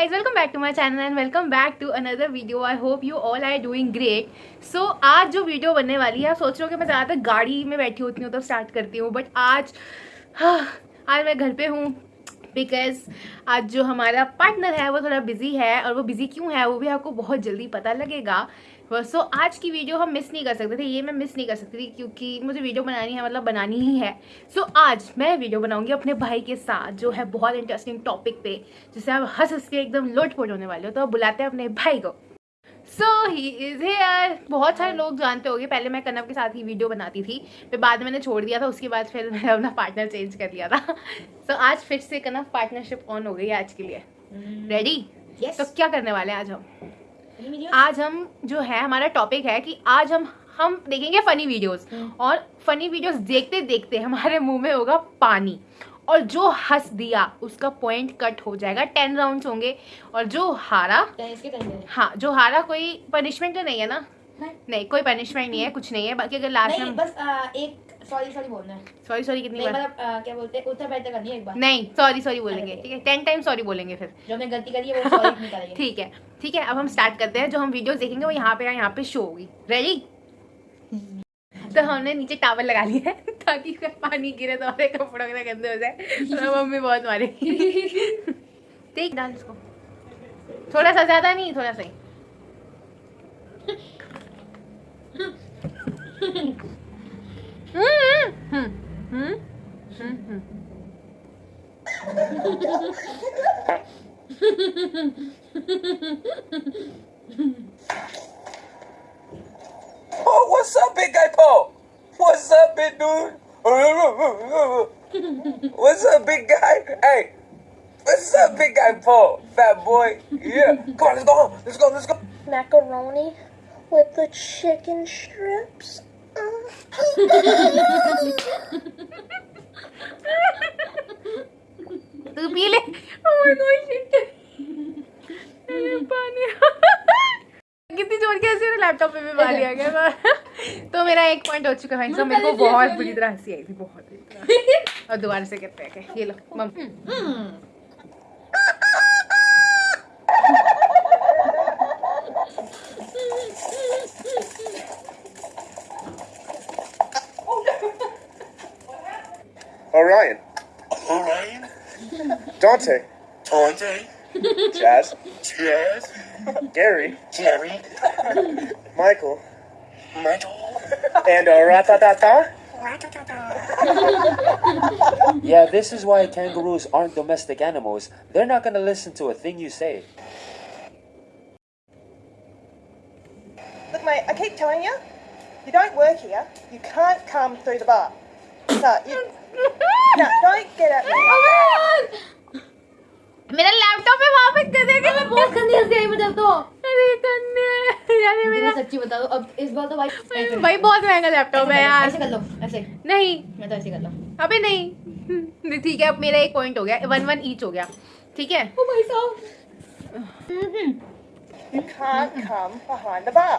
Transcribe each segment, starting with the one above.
Guys welcome back to my channel and welcome back to another video I hope you all I doing great so आज जो video बनने वाली है आप सोच रहे हो कि मैं ज़्यादातर गाड़ी में बैठी होती हूँ तो स्टार्ट करती हूँ बट आज हाँ, आज मैं घर पे हूँ बिकॉज आज जो हमारा पार्टनर है वो थोड़ा बिजी है और वो बिजी क्यों है वो भी आपको बहुत जल्दी पता लगेगा सो so, आज की वीडियो हम मिस नहीं कर सकते थे ये मैं मिस नहीं कर सकती थी क्योंकि मुझे वीडियो बनानी है मतलब बनानी ही है सो so, आज मैं वीडियो बनाऊंगी अपने भाई के साथ जो है बहुत इंटरेस्टिंग टॉपिक पे जिसे आप हंस हंस के एकदम लोट पोट होने वाले हो तो आप बुलाते हैं अपने भाई को सो ही इज़ हेयर बहुत सारे लोग जानते होंगे पहले मैं कनव के साथ ही वीडियो बनाती थी फिर बाद में मैंने छोड़ दिया था उसके बाद फिर मैंने अपना पार्टनर चेंज कर लिया था सो so, आज फिर से कनव पार्टनरशिप ऑन हो गई आज के लिए रेडी mm. yes. तो क्या करने वाले हैं आज हम आज हम जो है हमारा टॉपिक है कि आज हम हम देखेंगे फनी वीडियोस hmm. और फनी वीडियोस देखते देखते हमारे मुंह में होगा पानी और जो हंस दिया उसका पॉइंट कट हो जाएगा टेन राउंड्स होंगे और जो हारा हाँ जो हारा कोई पनिशमेंट तो नहीं है ना नहीं, हाँ। नहीं कोई पनिशमेंट नहीं है कुछ नहीं है बाकी अगर लास्ट में बस आ, एक सॉरी सॉरी बोलना है सॉरी सॉरी कितनी बार मतलब क्या बोलते हैं उत्तर बैठा करनी है एक बार नहीं सॉरी सॉरी बोलेंगे ठीक है टेन टाइम सॉरी बोलेंगे फिर जो हमने गलती करी है वो सॉरी निकालेंगे ठीक है ठीक है अब हम स्टार्ट करते हैं जो हम वीडियो देखेंगे वो यहाँ पे यहाँ पे शो होगी रेडी तो हमने नीचे टावर लगा लिया है ताकि पानी गिरे तो हमारे कपड़ों के गंदे हो जाए तो मम्मी बहुत मारेगी देख डाल इसको थोड़ा सा ज़्यादा नहीं थोड़ा सा ही Paul? What's up, big guy Paul? What's up, big dude? What's up, big guy? Hey, what's up, big guy Paul? Fat boy. Yeah. Come on, let's go home. Let's go, let's go. Macaroni with the chicken strips. Oh my gosh. और कैसे मेरे laptop पे भी मार लिया गया तो मेरा एक पॉइंट हो चुका है मेरे को बहुत बुरी तरह हंसी आई थी बहुत बुरी तरह और दोबारा से कहते हैं ये लो मम हम्म। Orion. Orion? Dante. Dante. Jazz, Jazz, Gary. Gary. Michael. Michael. And uh, Ratatata. yeah, this is why kangaroos aren't domestic animals. They're not gonna listen to a thing you say. Look, mate, I keep telling you, you don't work here. You can't come through the bar. So you, no, don't get at me. Oh मेरा laptop है वहां फेंक दे के मैं बहुत गंदी हंसी आई मुझे मतलब तो अरे गंदे यार मेरा सच्ची बता दो अब इस बार तो भाई भाई बहुत महंगा लैपटॉप है यार ऐसे कर लो ऐसे नहीं मैं तो ऐसे कर लूं अबे नहीं ठीक है अब मेरा एक पॉइंट हो गया वन वन ईच हो गया ठीक है ओ भाई साहब You can't come behind the bar.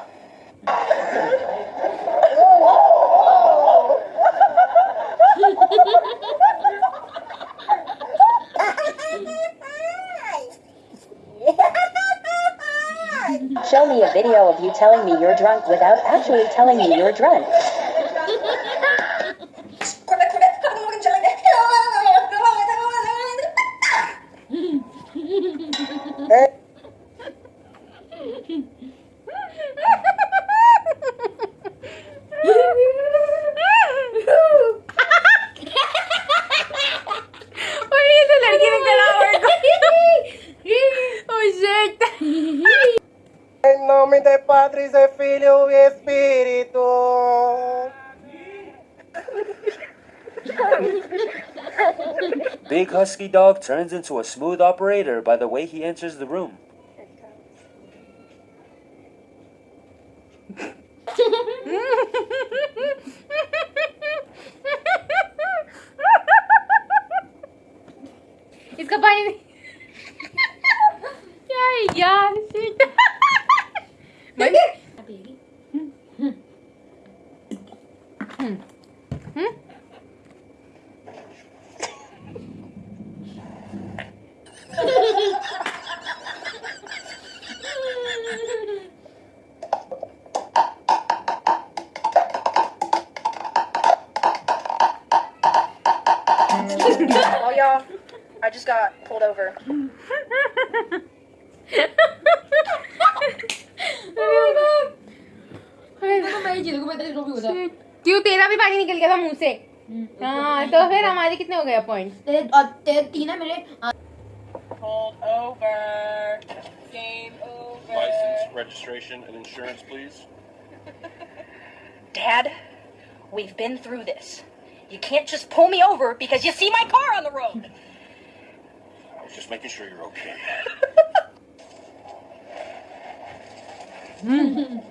video of you telling me you're drunk without actually telling me you're drunk. nome de Padre, de Filho e Espírito. Big husky dog turns into a smooth operator by the way he enters the room. He's combining. yeah, yeah, baby. Hmm. Hmm. Hmm. Hmm. oh y'all, I just got pulled over. भी हो जाए क्यों तेरा भी पानी निकल गया था मुंह से हाँ तो फिर हमारे कितने हो गए पॉइंट तेरे और तेरे तीन है मेरे Hold over. Game over. License, registration, and insurance, please. Dad, we've been through this. You can't just pull me over because you see my car on the road. I was just making sure you're okay. mm.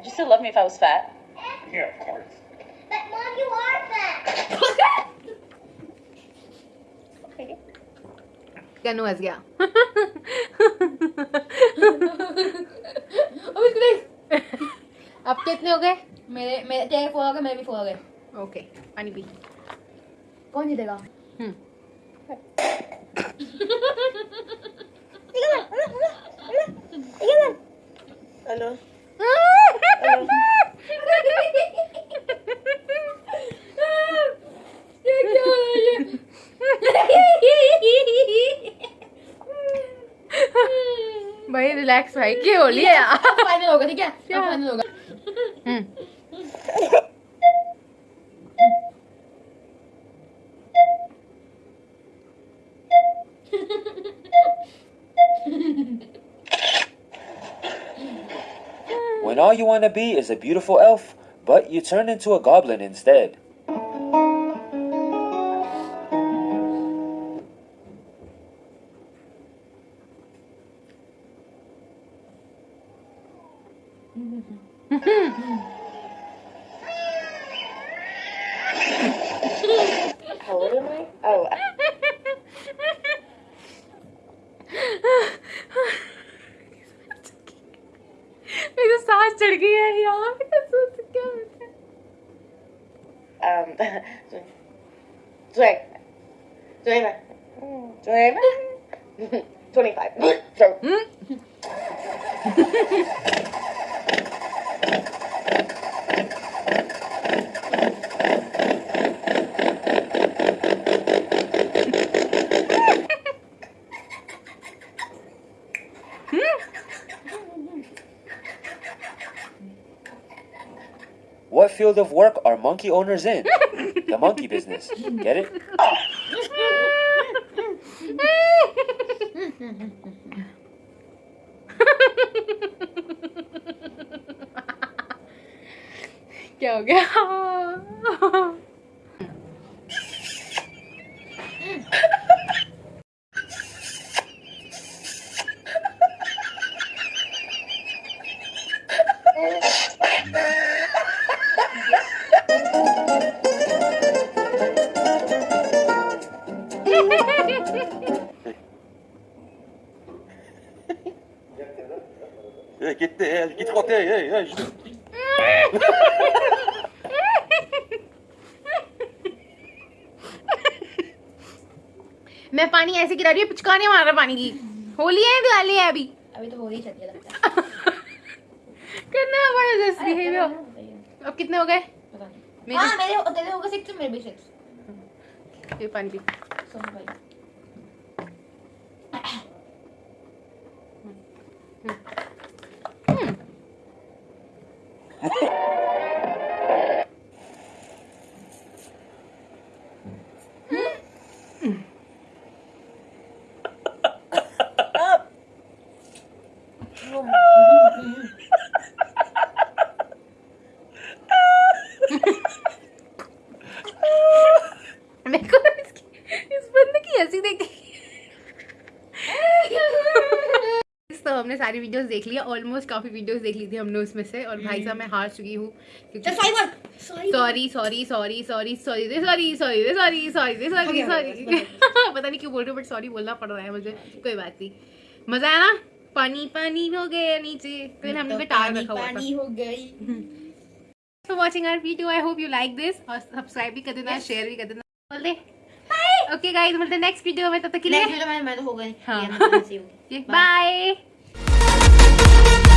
Would you still love me if I was fat? Yeah, of course. But mom, you are fat. okay. noise, yeah. अब कितने हो Okay. मेरे मेरे तेरे four हो गए मेरे भी फोर Okay. गए ओके पानी पी कौन जीतेगा हम्म हेलो भाई रिलैक्स भाई क्या होली है फाइनल होगा ठीक है फाइनल होगा हम्म। when all you want to be is a beautiful elf, but you turn into a goblin instead. How old am I? Oh. 25. What field of work are monkey owners in? the monkey business. Get it? 웃겨 웃겨 예, 기대, 예, 기대 같아, 예, 예. मैं पानी ऐसे गिरा रही हूँ पिचकाने मार रहा पानी की होली है दिवाली है अभी अभी तो होली चल रही है लगता है करना बड़ा जस्ट बिहेवियर अब कितने हो गए मेरे हाँ, मेरे तेरे हो गए सिक्स मेरे भी सिक्स ये पानी पी सोन भाई हमने सारी वीडियोस देख लिया ऑलमोस्ट काफ़ी वीडियोस देख ली थी हमने उसमें से और भाई साहब मैं हार चुकी हूँ sorry sorry sorry sorry sorry दे सॉरी सॉरी दे सॉरी सॉरी दे सॉरी सॉरी पता नहीं क्यों बोल रहे हो बट सॉरी बोलना पड़ रहा है मुझे कोई बात नहीं मज़ा आया ना पानी पानी हो गया नीचे फिर हमने भी बिटार रखा हुआ पानी हो गई for watching our video I hope you like this और सब्सक्राइब भी कर देना शेयर भी कर देना बोल दे ओके गाइस मिलते हैं नेक्स्ट वीडियो में तब तक के लिए नेक्स्ट वीडियो में मैं तो हो गई हां बाय Thank you.